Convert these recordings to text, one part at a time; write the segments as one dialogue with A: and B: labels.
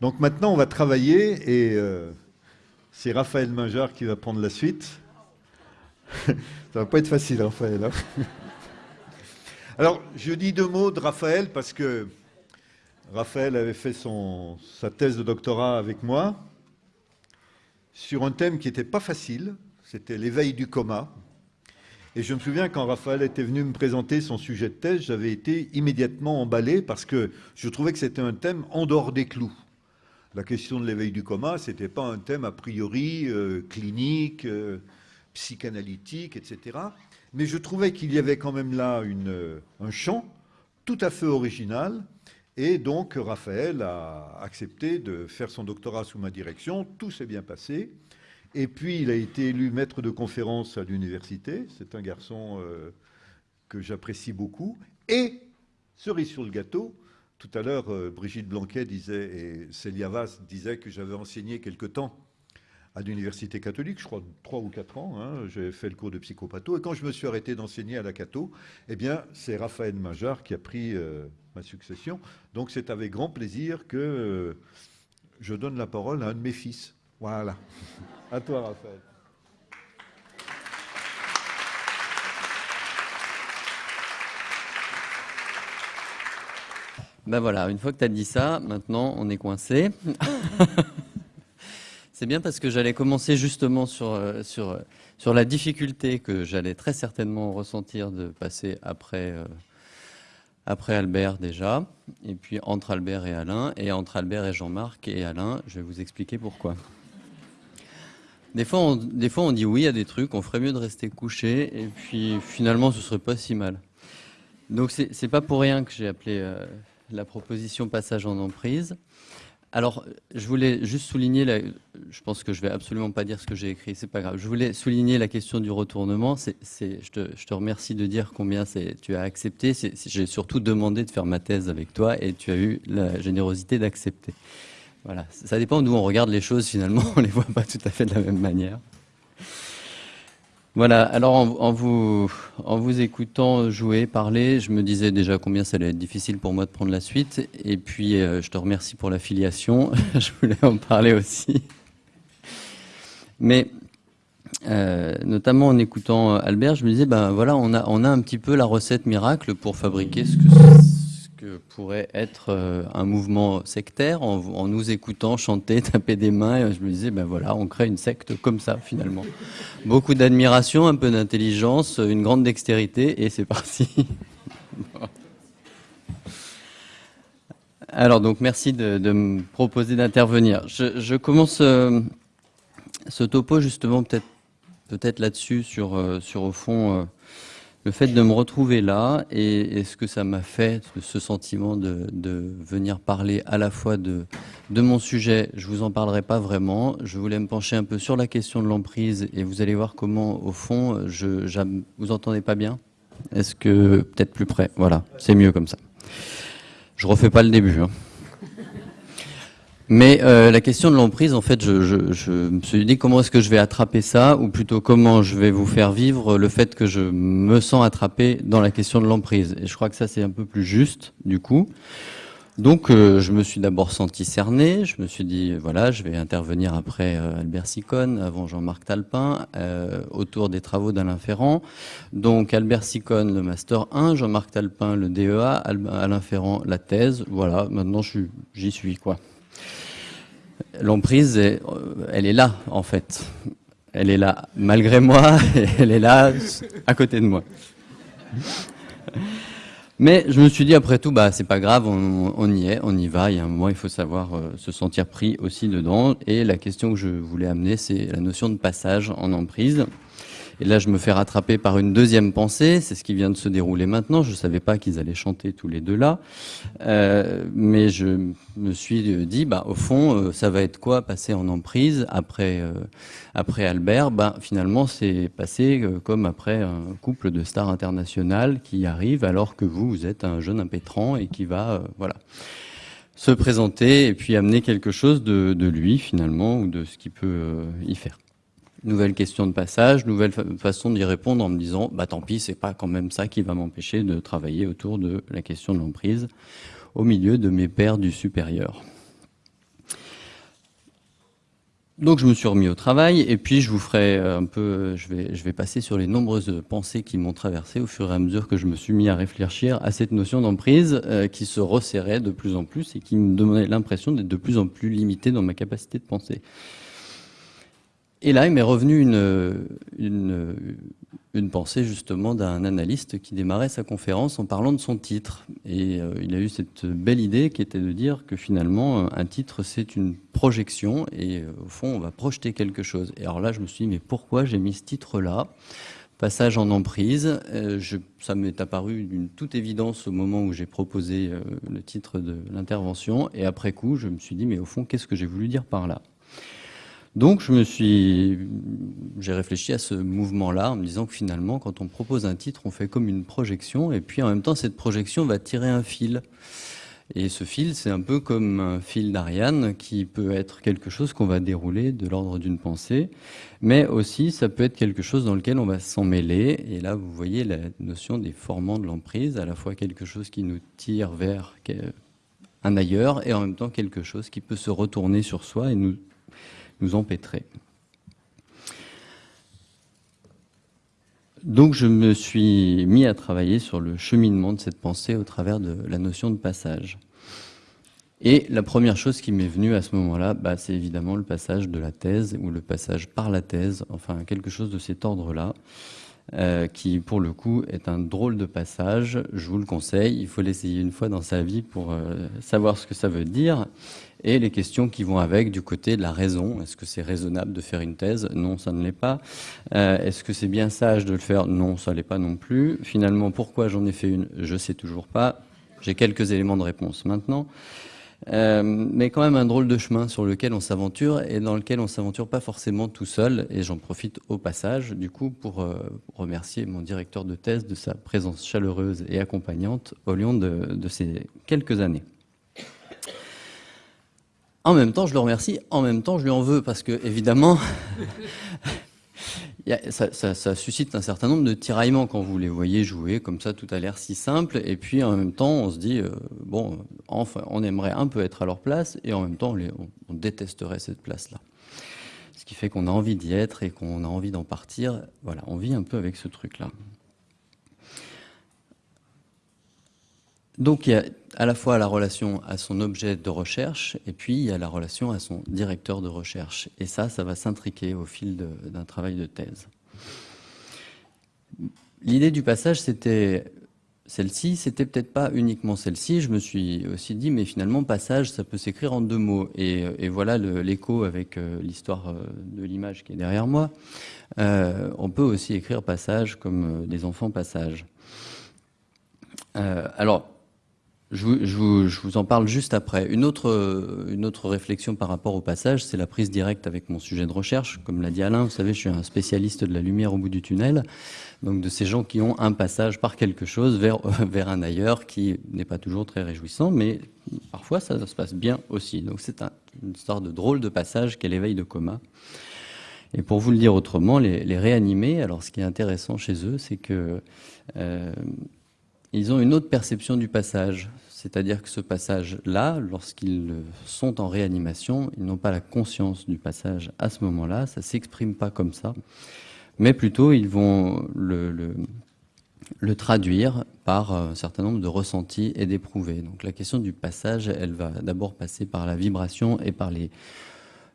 A: Donc maintenant, on va travailler et euh, c'est Raphaël Mingard qui va prendre la suite. Ça va pas être facile, Raphaël. Hein. Alors, je dis deux mots de Raphaël parce que Raphaël avait fait son, sa thèse de doctorat avec moi sur un thème qui n'était pas facile, c'était l'éveil du coma. Et je me souviens quand Raphaël était venu me présenter son sujet de thèse, j'avais été immédiatement emballé parce que je trouvais que c'était un thème en dehors des clous. La question de l'éveil du coma, ce n'était pas un thème a priori euh, clinique, euh, psychanalytique, etc. Mais je trouvais qu'il y avait quand même là une, un champ tout à fait original. Et donc Raphaël a accepté de faire son doctorat sous ma direction. Tout s'est bien passé. Et puis, il a été élu maître de conférence à l'université. C'est un garçon euh, que j'apprécie beaucoup. Et, cerise sur le gâteau, tout à l'heure, euh, Brigitte Blanquet disait, et Célia Vaz disait que j'avais enseigné quelque temps à l'université catholique, je crois trois ou quatre ans. Hein, J'ai fait le cours de psychopatho. Et quand je me suis arrêté d'enseigner à la Cato, eh bien, c'est Raphaël Majard qui a pris euh, ma succession. Donc, c'est avec grand plaisir que je donne la parole à un de mes fils. Voilà. À toi, Raphaël.
B: Ben voilà, une fois que tu as dit ça, maintenant on est coincé. C'est bien parce que j'allais commencer justement sur, euh, sur, euh, sur la difficulté que j'allais très certainement ressentir de passer après, euh, après Albert déjà, et puis entre Albert et Alain, et entre Albert et Jean-Marc et Alain, je vais vous expliquer pourquoi. Des fois, on, des fois, on dit oui à des trucs, on ferait mieux de rester couché, et puis finalement, ce serait pas si mal. Donc, c'est pas pour rien que j'ai appelé euh, la proposition passage en emprise. Alors, je voulais juste souligner, la, je pense que je vais absolument pas dire ce que j'ai écrit, c'est pas grave. Je voulais souligner la question du retournement. Je, te, remercie de dire combien tu as accepté. J'ai surtout demandé de faire ma thèse avec toi et tu as eu la générosité d'accepter. Voilà, ça dépend d'où on regarde les choses finalement, on les voit pas tout à fait de la même manière. Voilà, alors en, vous, écoutant jouer, parler, je me disais déjà combien ça allait être difficile pour moi de prendre la suite. Et puis, euh, je te remercie pour l'affiliation. je voulais en parler aussi. Mais euh, notamment en écoutant Albert, je me disais, ben voilà, on a, on a un petit peu la recette miracle pour fabriquer ce que que pourrait être euh, un mouvement sectaire en, nous écoutant chanter, taper des mains. je me disais, ben voilà, on crée une secte comme ça finalement. Beaucoup d'admiration, un peu d'intelligence, une grande dextérité et c'est parti. Alors donc merci de, me proposer d'intervenir. Je, commence euh, ce topo justement peut-être peut-être là-dessus sur, euh, sur au fond le fait de me retrouver là et, ce que ça m'a fait, ce sentiment de, venir parler à la fois de, mon sujet, je vous en parlerai pas vraiment. Je voulais me pencher un peu sur la question de l'emprise et vous allez voir comment, au fond, je, vous entendez pas bien Est-ce que peut-être plus près? Voilà, c'est mieux comme ça. Je refais pas le début. Hein. Mais euh, la question de l'emprise, en fait, je, je, je, me suis dit comment est-ce que je vais attraper ça, ou plutôt comment je vais vous faire vivre le fait que je me sens attrapé dans la question de l'emprise? Et je crois que ça, c'est un peu plus juste, du coup. Donc, euh, je me suis d'abord senti cerné. Je me suis dit, voilà, je vais intervenir après euh, Albert Sicone, avant Jean-Marc Talpin, autour des travaux d'Alain Ferrand. Donc, Albert Sicone, le Master 1, Jean-Marc Talpin, le DEA, Alain Ferrand, la thèse. Voilà, maintenant, j'y suis, quoi l'emprise, elle est là, en fait. Elle est là malgré moi, et elle est là à côté de moi. Mais je me suis dit, après tout, bah, c'est pas grave, on, y est, on y va. Il y a un moment, il faut savoir euh, se sentir pris aussi dedans. Et la question que je voulais amener, c'est la notion de passage en emprise. Et là, je me fais rattraper par une deuxième pensée. C'est ce qui vient de se dérouler maintenant. Je ne savais pas qu'ils allaient chanter tous les deux là. Euh, mais je me suis dit, bah, au fond, euh, ça va être quoi passer en emprise après, euh, après Albert? Bah, Finalement, c'est passé euh, comme après un couple de stars internationales qui arrive alors que vous, vous êtes un jeune impétrant et qui va, voilà se présenter et puis amener quelque chose de, de lui finalement ou de ce qu'il peut y faire. Nouvelle question de passage, nouvelle façon d'y répondre en me disant bah tant pis, c'est pas quand même ça qui va m'empêcher de travailler autour de la question de l'emprise au milieu de mes pairs du supérieur. donc je me suis remis au travail et puis je vous ferai un peu, je vais, je vais passer sur les nombreuses pensées qui m'ont traversé au fur et à mesure que je me suis mis à réfléchir à cette notion d'emprise euh, qui se resserrait de plus en plus et qui me donnait l'impression d'être de plus en plus limité dans ma capacité de penser. Et là, il m'est revenu une, une, pensée justement d'un analyste qui démarrait sa conférence en parlant de son titre. Et euh, il a eu cette belle idée qui était de dire que finalement, euh, un titre, c'est une projection et euh, au fond, on va projeter quelque chose. Et alors là, je me suis dit, mais pourquoi j'ai mis ce titre-là? Passage en emprise. Je, ça m'est apparu d'une toute évidence au moment où j'ai proposé le titre de l'intervention. Et après coup, je me suis dit, mais au fond, qu'est-ce que j'ai voulu dire par là? Donc je me suis, j'ai réfléchi à ce mouvement-là en me disant que finalement, quand on propose un titre, on fait comme une projection, et puis en même temps, cette projection va tirer un fil. Et ce fil, c'est un peu comme un fil d'Ariane qui peut être quelque chose qu'on va dérouler de l'ordre d'une pensée, mais aussi ça peut être quelque chose dans lequel on va s'en mêler. Et là, vous voyez la notion des formants de l'emprise, à la fois quelque chose qui nous tire vers un ailleurs et en même temps quelque chose qui peut se retourner sur soi et nous nous empêtrer. Donc je me suis mis à travailler sur le cheminement de cette pensée au travers de la notion de passage. Et la première chose qui m'est venue à ce moment-là, bah, c'est évidemment le passage de la thèse ou le passage par la thèse, enfin quelque chose de cet ordre-là, euh, qui pour le coup est un drôle de passage. Je vous le conseille, il faut l'essayer une fois dans sa vie pour euh, savoir ce que ça veut dire et les questions qui vont avec du côté de la raison. Est-ce que c'est raisonnable de faire une thèse? Non, ça ne l'est pas. Euh, est-ce que c'est bien sage de le faire? Non, ça ne l'est pas non plus. Finalement, pourquoi j'en ai fait une? Je ne sais toujours pas. J'ai quelques éléments de réponse maintenant. Euh, mais quand même un drôle de chemin sur lequel on s'aventure et dans lequel on s'aventure pas forcément tout seul. Et j'en profite au passage, du coup, pour euh, remercier mon directeur de thèse de sa présence chaleureuse et accompagnante au long de ces quelques années. En même temps, je le remercie, en même temps, je lui en veux, parce que, évidemment, ça, suscite un certain nombre de tiraillements quand vous les voyez jouer, comme ça, tout a l'air si simple, et puis en même temps, on se dit, euh, bon, enfin, on aimerait un peu être à leur place, et en même temps, on, détesterait cette place-là. Ce qui fait qu'on a envie d'y être et qu'on a envie d'en partir. Voilà, on vit un peu avec ce truc-là. Donc il y a à la fois la relation à son objet de recherche et puis il y a la relation à son directeur de recherche. Et ça, ça va s'intriquer au fil d'un travail de thèse. L'idée du passage, c'était celle-ci, c'était peut-être pas uniquement celle-ci. Je me suis aussi dit, mais finalement, passage, ça peut s'écrire en deux mots. Et, voilà l'écho avec euh, l'histoire euh, de l'image qui est derrière moi. Euh, on peut aussi écrire passage comme des enfants passage. alors, je vous, en parle juste après. Une autre, une autre réflexion par rapport au passage, c'est la prise directe avec mon sujet de recherche. Comme l'a dit Alain, vous savez, je suis un spécialiste de la lumière au bout du tunnel, donc de ces gens qui ont un passage par quelque chose vers, un ailleurs qui n'est pas toujours très réjouissant, mais parfois ça, se passe bien aussi. Donc c'est une histoire de drôle de passage qu'est l'éveil de coma. Et pour vous le dire autrement, les, les réanimés, alors ce qui est intéressant chez eux, c'est que... Euh, ils ont une autre perception du passage. C'est-à-dire que ce passage-là, lorsqu'ils sont en réanimation, ils n'ont pas la conscience du passage à ce moment-là, ça ne s'exprime pas comme ça, mais plutôt ils vont le, traduire par un certain nombre de ressentis et d'éprouvés. Donc la question du passage, elle va d'abord passer par la vibration et par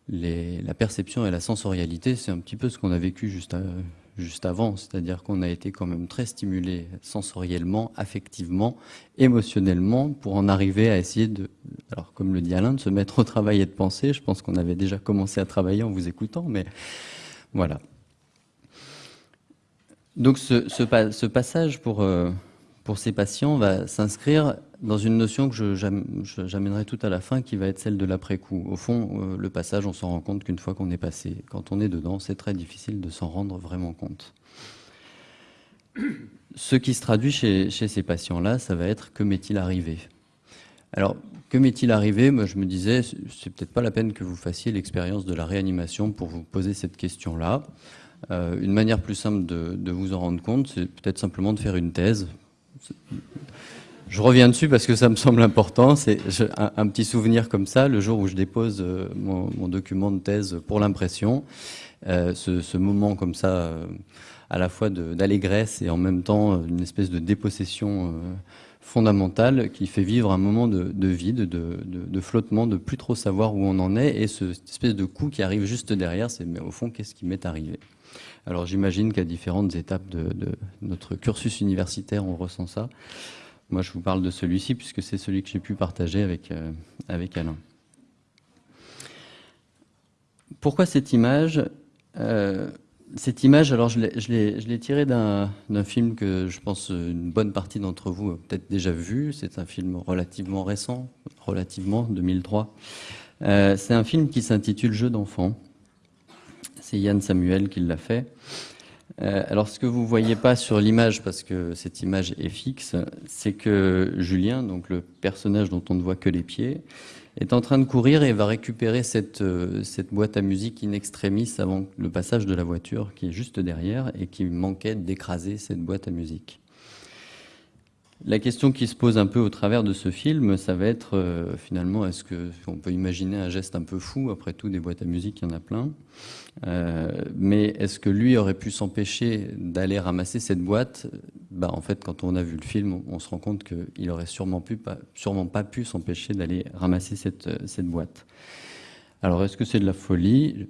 B: la perception et la sensorialité. C'est un petit peu ce qu'on a vécu juste, à, juste avant, c'est-à-dire qu'on a été quand même très stimulé sensoriellement, affectivement, émotionnellement, pour en arriver à essayer de, alors comme le dit Alain, de se mettre au travail et de penser. Je pense qu'on avait déjà commencé à travailler en vous écoutant, mais voilà. Donc ce, passage euh, pour ces patients va s'inscrire dans une notion que j'amènerai tout à la fin, qui va être celle de l'après-coup. Au fond, euh, le passage, on s'en rend compte qu'une fois qu'on est passé. Quand on est dedans, c'est très difficile de s'en rendre vraiment compte. Ce qui se traduit chez, ces patients-là, ça va être que m'est-il arrivé? Alors, que m'est-il arrivé? Moi, je me disais, c'est peut-être pas la peine que vous fassiez l'expérience de la réanimation pour vous poser cette question-là. Euh, une manière plus simple de, de vous en rendre compte, c'est peut-être simplement de faire une thèse je reviens dessus parce que ça me semble important. C'est un, petit souvenir comme ça, le jour où je dépose euh, mon, document de thèse pour l'impression. Euh, ce, moment comme ça, euh, à la fois d'allégresse et en même temps une espèce de dépossession fondamentale qui fait vivre un moment de, vide, de, flottement, de plus trop savoir où on en est, et ce, cette espèce de coup qui arrive juste derrière, c'est mais au fond, qu'est-ce qui m'est arrivé? Alors j'imagine qu'à différentes étapes de, notre cursus universitaire, on ressent ça. Moi, je vous parle de celui-ci puisque c'est celui que j'ai pu partager avec, euh, avec Alain. Pourquoi cette image? Euh, Cette image, alors je l'ai tirée d'un film que je pense une bonne partie d'entre vous a peut-être déjà vu. C'est un film relativement récent, relativement 2003. Euh, c'est un film qui s'intitule Jeu d'enfant. C'est Yann Samuel qui l'a fait. Euh, alors, ce que vous voyez pas sur l'image, parce que cette image est fixe, c'est que Julien, donc le personnage dont on ne voit que les pieds, est en train de courir et va récupérer cette, euh, cette boîte à musique in extremis avant le passage de la voiture qui est juste derrière et qui manquait d'écraser cette boîte à musique. La question qui se pose un peu au travers de ce film, ça va être euh, finalement, est-ce qu'on peut imaginer un geste un peu fou Après tout, des boîtes à musique, il y en a plein. Euh, mais est-ce que lui aurait pu s'empêcher d'aller ramasser cette boîte? Bah, En fait, quand on a vu le film, on, se rend compte qu'il aurait sûrement, pas, pu s'empêcher d'aller ramasser euh, cette boîte. Alors, est-ce que c'est de la folie?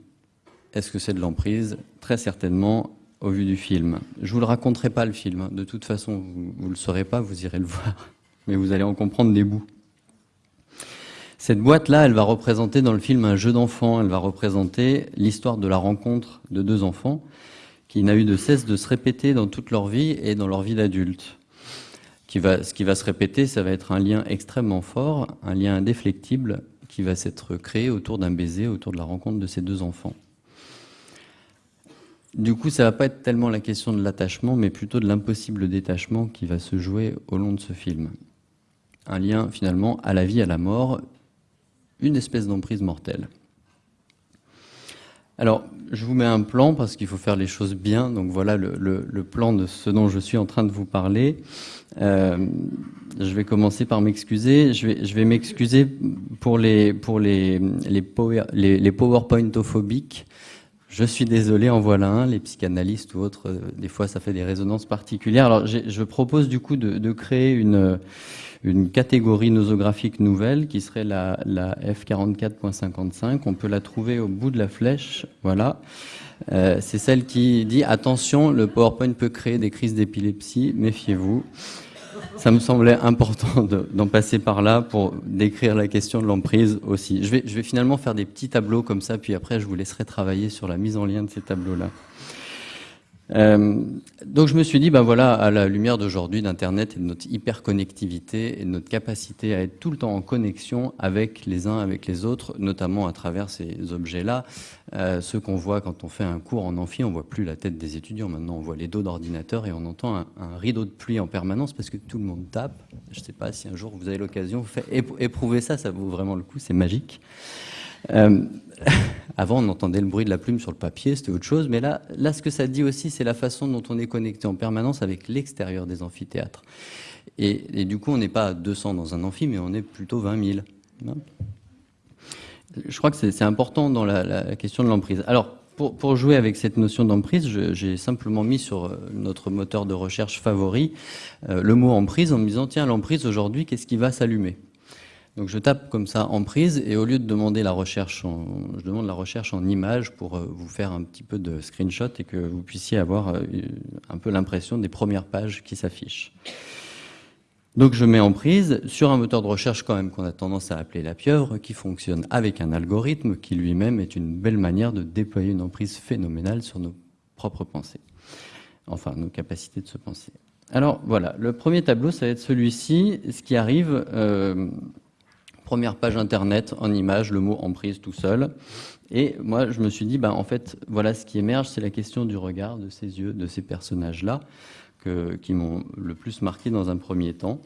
B: Est-ce que c'est de l'emprise? Très certainement, au vu du film. Je vous le raconterai pas le film, hein. de toute façon vous, ne le saurez pas, vous irez le voir, mais vous allez en comprendre des bouts. Cette boîte-là, elle va représenter dans le film un jeu d'enfant, elle va représenter l'histoire de la rencontre de deux enfants qui n'a eu de cesse de se répéter dans toute leur vie et dans leur vie d'adulte. ce qui va se répéter, ça va être un lien extrêmement fort, un lien indéflectible qui va s'être créé autour d'un baiser, autour de la rencontre de ces deux enfants. Du coup, ça va pas être tellement la question de l'attachement, mais plutôt de l'impossible détachement qui va se jouer au long de ce film. Un lien finalement à la vie, à la mort, une espèce d'emprise mortelle. Alors, je vous mets un plan parce qu'il faut faire les choses bien. Donc voilà le, plan de ce dont je suis en train de vous parler. Euh, je vais commencer par m'excuser. Je vais, m'excuser pour les, pour les PowerPointophobiques. Je suis désolé, en voilà un, les psychanalystes ou autres, euh, des fois ça fait des résonances particulières. Alors je propose du coup de, créer une, une catégorie nosographique nouvelle qui serait la, la F44.55. On peut la trouver au bout de la flèche, voilà. Euh, c'est celle qui dit attention, le PowerPoint peut créer des crises d'épilepsie, méfiez-vous ça me semblait important d'en passer par là pour décrire la question de l'emprise aussi. Je vais, je vais finalement faire des petits tableaux comme ça, puis après je vous laisserai travailler sur la mise en lien de ces tableaux-là. Euh, donc je me suis dit, ben voilà, à la lumière d'aujourd'hui d'Internet et de notre hyperconnectivité et de notre capacité à être tout le temps en connexion avec les uns, avec les autres, notamment à travers ces objets-là, euh, ceux qu'on voit quand on fait un cours en amphi, on voit plus la tête des étudiants, maintenant on voit les dos d'ordinateur et on entend un, rideau de pluie en permanence parce que tout le monde tape. Je ne sais pas si un jour vous avez l'occasion, vous faites éprouver ça, ça vaut vraiment le coup, c'est magique. Euh, avant, on entendait le bruit de la plume sur le papier, c'était autre chose. Mais là, là, ce que ça dit aussi, c'est la façon dont on est connecté en permanence avec l'extérieur des amphithéâtres. Et, du coup, on n'est pas à 200 dans un amphi, mais on est plutôt 20 000. Hein Je crois que c'est important dans la, question de l'emprise. Alors, pour, jouer avec cette notion d'emprise, j'ai simplement mis sur euh, notre moteur de recherche favori euh, le mot emprise en me disant, tiens, l'emprise aujourd'hui, qu'est-ce qui va s'allumer? Donc je tape comme ça en prise et au lieu de demander la recherche, en, je demande la recherche en images pour euh, vous faire un petit peu de screenshot et que vous puissiez avoir euh, un peu l'impression des premières pages qui s'affichent. Donc je mets en prise sur un moteur de recherche quand même qu'on a tendance à appeler la pieuvre, qui fonctionne avec un algorithme qui lui-même est une belle manière de déployer une emprise phénoménale sur nos propres pensées, enfin nos capacités de se penser. Alors voilà, le premier tableau, ça va être celui-ci. Ce qui arrive, euh, première page internet en image, le mot emprise tout seul. Et moi, je me suis dit, ben, en fait, voilà ce qui émerge, c'est la question du regard, de ces yeux, de ces personnages-là, qui m'ont le plus marqué dans un premier temps.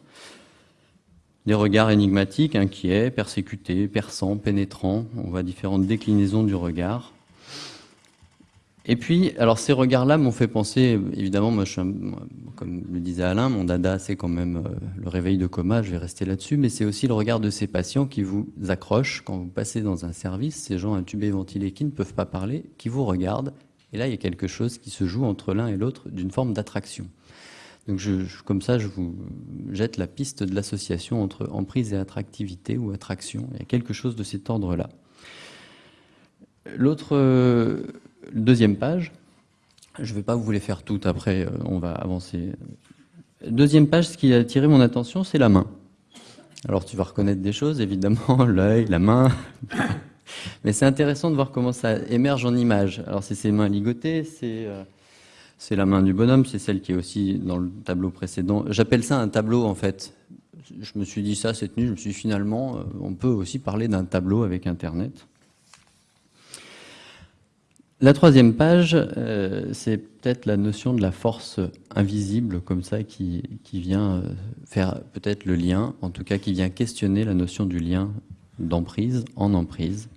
B: Des regards énigmatiques, inquiets, persécutés, perçants, pénétrants. On voit différentes déclinaisons du regard. Et puis, alors ces regards-là m'ont fait penser, évidemment, moi, comme le disait Alain, mon dada, c'est quand même euh, le réveil de coma, je vais rester là-dessus, mais c'est aussi le regard de ces patients qui vous accrochent quand vous passez dans un service, ces gens intubés, ventilés qui ne peuvent pas parler, qui vous regardent, et là, il y a quelque chose qui se joue entre l'un et l'autre d'une forme d'attraction. Donc, comme ça, je vous jette la piste de l'association entre emprise et attractivité ou attraction. Il y a quelque chose de cet ordre-là. L'autre, euh, deuxième page, je ne vais pas vous les faire toutes, après euh, on va avancer. Deuxième page, ce qui a attiré mon attention, c'est la main. Alors tu vas reconnaître des choses, évidemment, l'œil, la main. Mais c'est intéressant de voir comment ça émerge en image. Alors c'est ses mains ligotées, euh, c'est la main du bonhomme, c'est celle qui est aussi dans le tableau précédent. J'appelle ça un tableau en fait. Je me suis dit ça cette nuit, je me suis dit finalement, on peut aussi parler d'un tableau avec Internet. La troisième page, euh, c'est peut-être la notion de la force invisible, comme ça, qui, vient euh, faire peut-être le lien, en tout cas qui vient questionner la notion du lien d'emprise en emprise.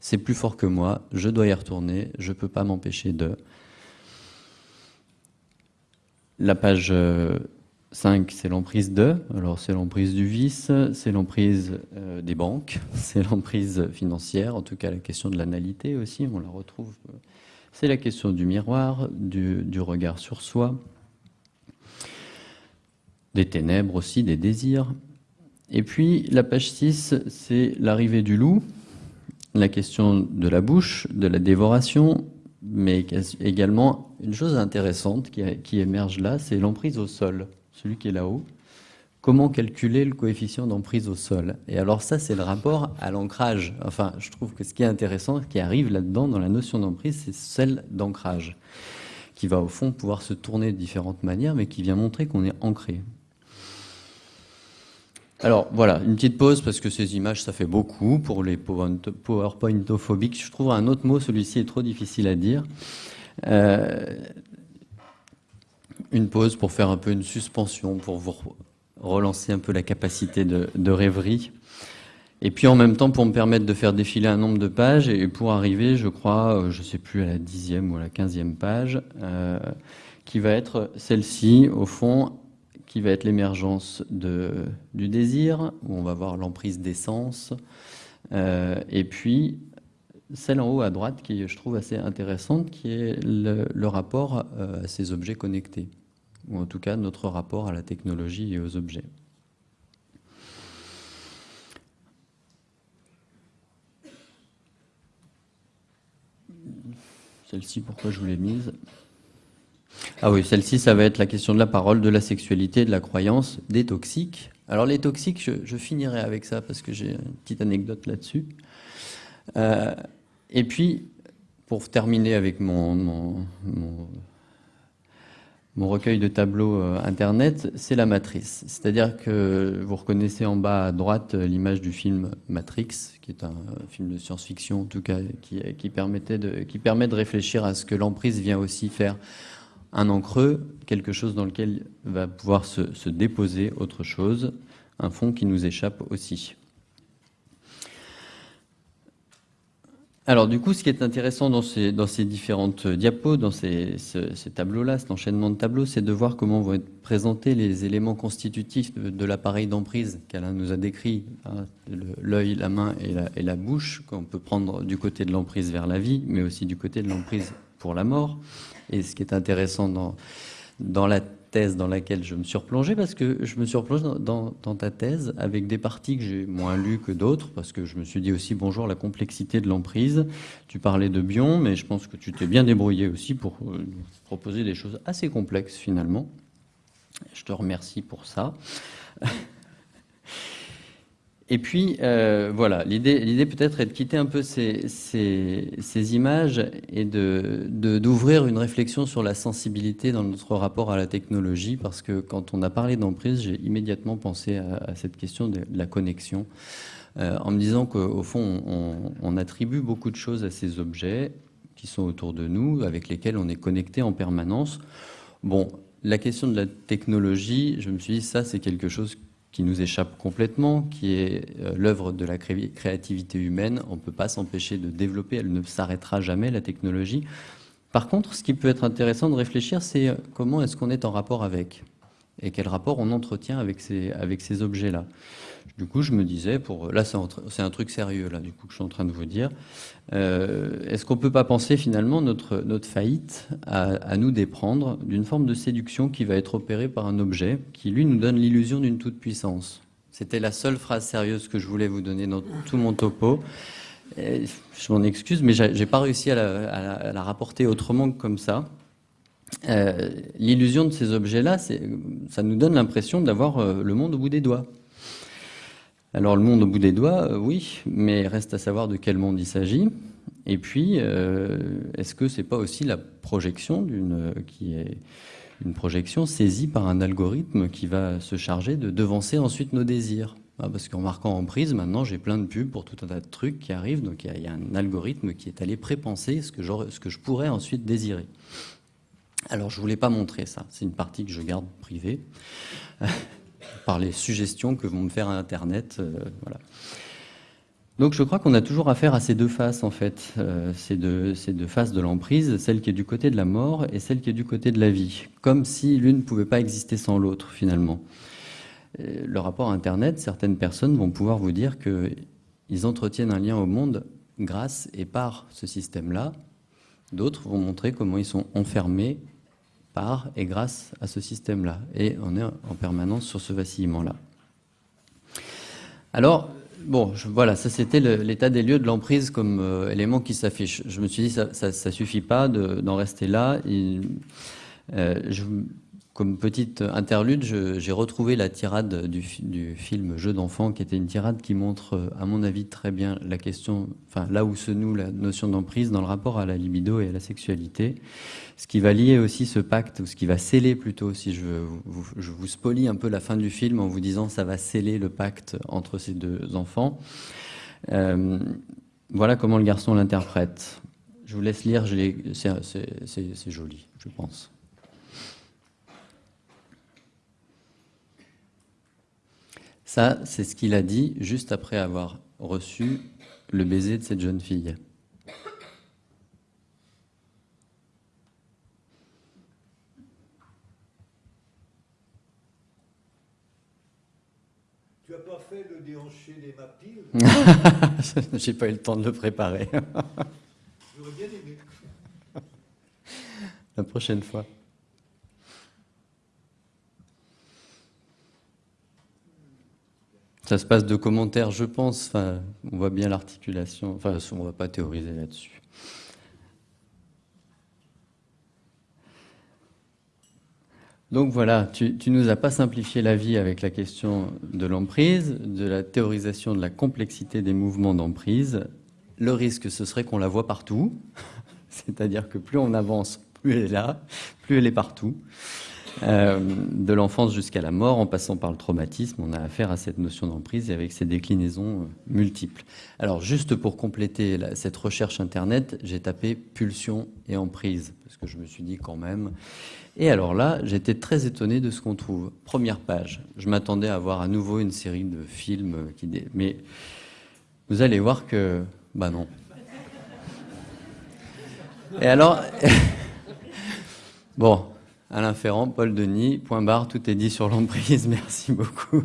B: C'est plus fort que moi, je dois y retourner, je ne peux pas m'empêcher de. La page euh, 5, c'est l'emprise de. Alors, c'est l'emprise du vice, c'est l'emprise euh, des banques, c'est l'emprise financière, en tout cas la question de l'analité aussi, on la retrouve. C'est la question du miroir, du, regard sur soi, des ténèbres aussi, des désirs. Et puis, la page 6, c'est l'arrivée du loup, la question de la bouche, de la dévoration, mais également une chose intéressante qui émerge là, c'est l'emprise au sol celui qui est là-haut, comment calculer le coefficient d'emprise au sol? Et alors ça, c'est le rapport à l'ancrage. Enfin, je trouve que ce qui est intéressant, ce qui arrive là-dedans dans la notion d'emprise, c'est celle d'ancrage, qui va au fond pouvoir se tourner de différentes manières, mais qui vient montrer qu'on est ancré. Alors voilà, une petite pause parce que ces images, ça fait beaucoup pour les PowerPointophobiques. Je trouve un autre mot, celui-ci est trop difficile à dire. Euh, une pause pour faire un peu une suspension, pour vous relancer un peu la capacité de, rêverie. Et puis en même temps pour me permettre de faire défiler un nombre de pages et pour arriver, je crois, euh, je ne sais plus à la dixième ou à la quinzième page, euh, qui va être celle-ci, au fond, qui va être l'émergence du désir, où on va voir l'emprise d'essence, euh, et puis celle en haut à droite qui je trouve assez intéressante, qui est le, rapport à ces objets connectés ou en tout cas notre rapport à la technologie et aux objets. Celle-ci, pourquoi je vous l'ai mise? Ah oui, celle-ci, ça va être la question de la parole, de la sexualité, de la croyance, des toxiques. Alors les toxiques, je, finirai avec ça parce que j'ai une petite anecdote là-dessus. Euh, et puis, pour terminer avec mon mon recueil de tableaux euh, Internet, c'est la matrice. C'est-à-dire que vous reconnaissez en bas à droite euh, l'image du film Matrix, qui est un euh, film de science-fiction, en tout cas, qui permet de réfléchir à ce que l'emprise vient aussi faire un encreux, quelque chose dans lequel va pouvoir se déposer autre chose, un fond qui nous échappe aussi. Alors du coup, ce qui est intéressant dans ces, différentes diapos, dans ces, tableaux-là, cet enchaînement de tableaux, c'est de voir comment vont être présentés les éléments constitutifs de, l'appareil d'emprise qu'Alain nous a décrit, hein, l'œil, la main et la, bouche, qu'on peut prendre du côté de l'emprise vers la vie, mais aussi du côté de l'emprise pour la mort. Et ce qui est intéressant dans la thèse dans laquelle je me suis replongé parce que je me suis replongé dans, ta thèse avec des parties que j'ai moins lues que d'autres parce que je me suis dit aussi bonjour la complexité de l'emprise. Tu parlais de Bion, mais je pense que tu t'es bien débrouillé aussi pour euh, proposer des choses assez complexes finalement. Je te remercie pour ça. Et puis, euh, voilà, l'idée peut-être est de quitter un peu ces, images et d'ouvrir de, une réflexion sur la sensibilité dans notre rapport à la technologie, parce que quand on a parlé d'emprise, j'ai immédiatement pensé à, cette question de, la connexion, euh, en me disant qu'au fond, on, on, attribue beaucoup de choses à ces objets qui sont autour de nous, avec lesquels on est connecté en permanence. Bon, la question de la technologie, je me suis dit, ça c'est quelque chose qui nous échappe complètement, qui est euh, l'œuvre de la créativité humaine. On ne peut pas s'empêcher de développer, elle ne s'arrêtera jamais, la technologie. Par contre, ce qui peut être intéressant de réfléchir, c'est comment est-ce qu'on est en rapport avec et quel rapport on entretient avec ces objets-là. Du coup, je me disais, pour là, c'est un, truc sérieux là, du coup, que je suis en train de vous dire. Euh, est-ce qu'on peut pas penser finalement notre faillite à, nous déprendre d'une forme de séduction qui va être opérée par un objet qui lui nous donne l'illusion d'une toute puissance C'était la seule phrase sérieuse que je voulais vous donner dans tout mon topo. je m'en excuse, mais j'ai pas réussi à la, à la, rapporter autrement que comme ça. Euh, l'illusion de ces objets-là, ça nous donne l'impression d'avoir euh, le monde au bout des doigts. Alors le monde au bout des doigts, euh, oui, mais reste à savoir de quel monde il s'agit. Et puis, est-ce que c'est pas aussi la projection d'une qui est une projection saisie par un algorithme qui va se charger de devancer ensuite nos désirs? Ah, Parce qu'en marquant en prise, maintenant j'ai plein de pubs pour tout un tas de trucs qui arrivent, donc il y, a un algorithme qui est allé prépenser ce que, ce que je pourrais ensuite désirer. Alors je ne voulais pas montrer ça, c'est une partie que je garde privée, par les suggestions que vont me faire Internet. Euh, voilà. Donc je crois qu'on a toujours affaire à ces deux faces en fait, euh, ces, deux, ces deux faces de l'emprise, celle qui est du côté de la mort et celle qui est du côté de la vie, comme si l'une ne pouvait pas exister sans l'autre finalement. le rapport Internet, certaines personnes vont pouvoir vous dire qu'ils entretiennent un lien au monde grâce et par ce système-là. D'autres vont montrer comment ils sont enfermés par et grâce à ce système-là. Et on est en permanence sur ce vacillement-là. Alors, bon, voilà, ça c'était l'état des lieux de l'emprise comme euh, élément qui s'affiche. Je me suis dit, ça, ça, suffit pas d'en rester là. Euh, comme petite interlude, j'ai retrouvé la tirade du, film Jeu d'enfant, qui était une tirade qui montre, à mon avis, très bien la question, enfin là où se noue la notion d'emprise dans le rapport à la libido et à la sexualité. Ce qui va lier aussi ce pacte, ou ce qui va sceller plutôt, si je, vous, je vous spolie un peu la fin du film en vous disant ça va sceller le pacte entre ces deux enfants. Euh, voilà comment le garçon l'interprète. Je vous laisse lire, c'est joli, je pense. Ça, c'est ce qu'il a dit juste après avoir reçu le baiser de cette jeune fille.
A: Tu n'as pas fait le déhanché des mapilles
B: J'ai pas eu le temps de le préparer.
A: J'aurais bien aimé.
B: La prochaine fois. Ça se passe de commentaires, je pense. On voit bien l'articulation. Enfin, on ne va pas théoriser là-dessus. Donc voilà, tu, ne nous as pas simplifié la vie avec la question de l'emprise, de la théorisation de la complexité des mouvements d'emprise. Le risque, ce serait qu'on la voit partout. C'est-à-dire que plus on avance, plus elle est là, plus elle est partout. Euh, de l'enfance jusqu'à la mort, en passant par le traumatisme, on a affaire à cette notion d'emprise et avec ses déclinaisons euh, multiples. Alors, juste pour compléter cette recherche Internet, j'ai tapé pulsion et emprise, parce que je me suis dit quand même. Et alors là, j'étais très étonné de ce qu'on trouve. Première page, je m'attendais à voir à nouveau une série de films, mais vous allez voir que, bah non. Et alors, bon, Alain Ferrand, Paul Denis, point barre, tout est dit sur l'emprise, merci beaucoup.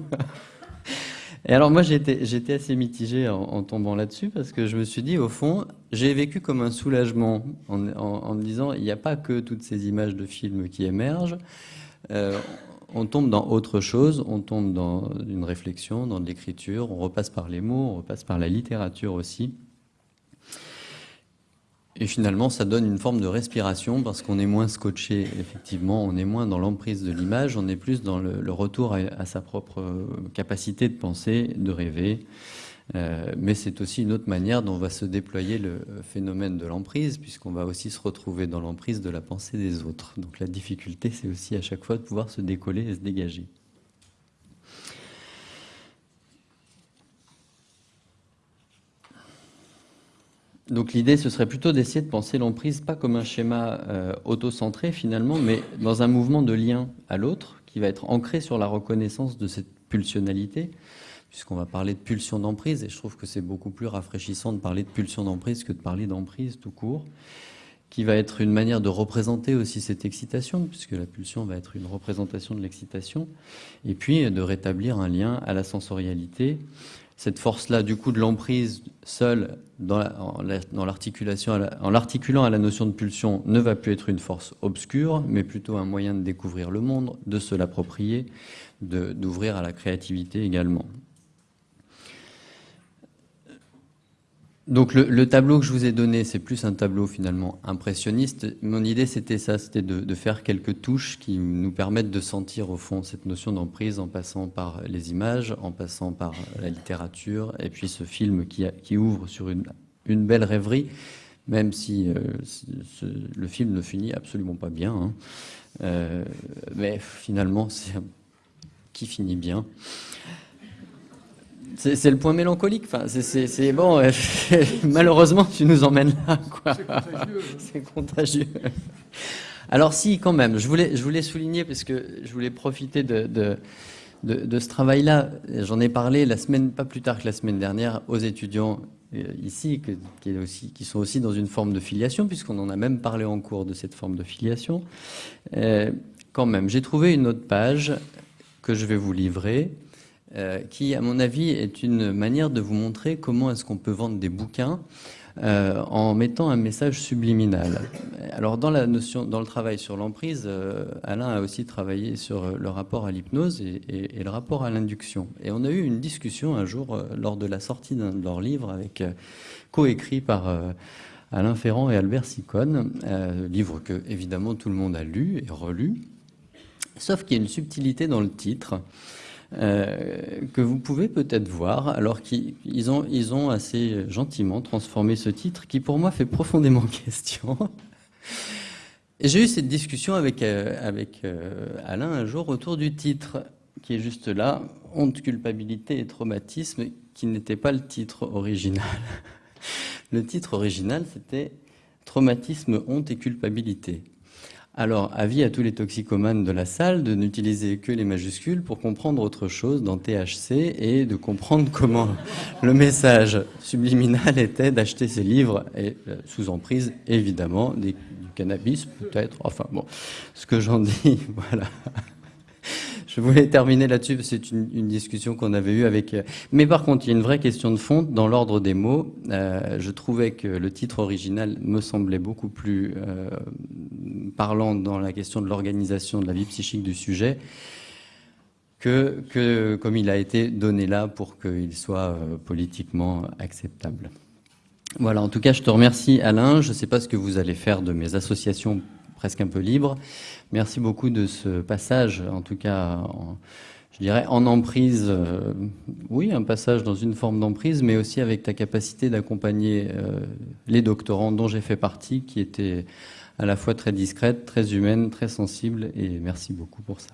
B: Et alors moi j'étais assez mitigé en, tombant là-dessus parce que je me suis dit au fond j'ai vécu comme un soulagement en, me disant il n'y a pas que toutes ces images de films qui émergent, euh, on tombe dans autre chose, on tombe dans une réflexion, dans de l'écriture, on repasse par les mots, on repasse par la littérature aussi. Et finalement, ça donne une forme de respiration parce qu'on est moins scotché, effectivement, on est moins dans l'emprise de l'image, on est plus dans le, retour à, sa propre capacité de penser, de rêver. Euh, mais c'est aussi une autre manière dont va se déployer le phénomène de l'emprise, puisqu'on va aussi se retrouver dans l'emprise de la pensée des autres. Donc la difficulté, c'est aussi à chaque fois de pouvoir se décoller et se dégager. Donc l'idée, ce serait plutôt d'essayer de penser l'emprise pas comme un schéma euh, auto-centré finalement, mais dans un mouvement de lien à l'autre qui va être ancré sur la reconnaissance de cette pulsionalité, puisqu'on va parler de pulsion d'emprise, et je trouve que c'est beaucoup plus rafraîchissant de parler de pulsion d'emprise que de parler d'emprise tout court. qui va être une manière de représenter aussi cette excitation, puisque la pulsion va être une représentation de l'excitation, et puis de rétablir un lien à la sensorialité. Cette force-là, du coup, de l'emprise seule en l'articulant à la notion de pulsion, ne va plus être une force obscure, mais plutôt un moyen de découvrir le monde, de se l'approprier, d'ouvrir à la créativité également. Donc le, tableau que je vous ai donné, c'est plus un tableau finalement impressionniste. Mon idée, c'était ça, c'était de, faire quelques touches qui nous permettent de sentir au fond cette notion d'emprise en passant par les images, en passant par la littérature, et puis ce film qui, qui ouvre sur une, une, belle rêverie, même si euh, le film ne finit absolument pas bien. Hein. Euh, mais finalement, c'est qui finit bien. C'est le point mélancolique. Enfin, c'est bon. malheureusement, tu nous emmènes là. C'est contagieux. Alors si, quand même, je voulais, je voulais souligner parce que je voulais profiter de, de, de, ce travail-là. J'en ai parlé la semaine, pas plus tard que la semaine dernière, aux étudiants euh, ici, qui, est aussi, qui sont aussi dans une forme de filiation, puisqu'on en a même parlé en cours de cette forme de filiation. Euh, quand même, j'ai trouvé une autre page que je vais vous livrer euh, qui, à mon avis, est une manière de vous montrer comment est-ce qu'on peut vendre des bouquins euh, en mettant un message subliminal. Alors, dans la notion, dans le travail sur l'emprise, euh, Alain a aussi travaillé sur le rapport à l'hypnose et, le rapport à l'induction. Et on a eu une discussion un jour lors de la sortie d'un de leurs livres, avec coécrit par Alain Ferrand et Albert Sicone, livre que évidemment tout le monde a lu et relu. Sauf qu'il y a une subtilité dans le titre. Euh, que vous pouvez peut-être voir, alors qu'ils ont, ils ont assez gentiment transformé ce titre qui pour moi fait profondément question. J'ai eu cette discussion avec, euh, euh, Alain un jour autour du titre qui est juste là, honte, culpabilité et traumatisme, qui n'était pas le titre original. Le titre original, c'était Traumatisme, honte et culpabilité. Alors, avis à tous les toxicomanes de la salle de n'utiliser que les majuscules pour comprendre autre chose dans THC et de comprendre comment le message subliminal était d'acheter ces livres et euh, sous emprise, évidemment, du cannabis peut-être. Enfin bon, ce que j'en dis, voilà. Je voulais terminer là-dessus, c'est une, discussion qu'on avait eue avec... Euh, mais par contre, il y a une vraie question de fond dans l'ordre des mots. Euh, je trouvais que le titre original me semblait beaucoup plus euh, parlant dans la question de l'organisation de la vie psychique du sujet que, que comme il a été donné là pour qu'il soit politiquement acceptable. Voilà, en tout cas, je te remercie Alain. Je ne sais pas ce que vous allez faire de mes associations presque un peu libres. Merci beaucoup de ce passage, en tout cas, je dirais en emprise, euh, oui, un passage dans une forme d'emprise, mais aussi avec ta capacité d'accompagner euh, les doctorants dont j'ai fait partie, qui étaient à la fois très discrètes, très humaines, très sensibles, et merci beaucoup pour ça.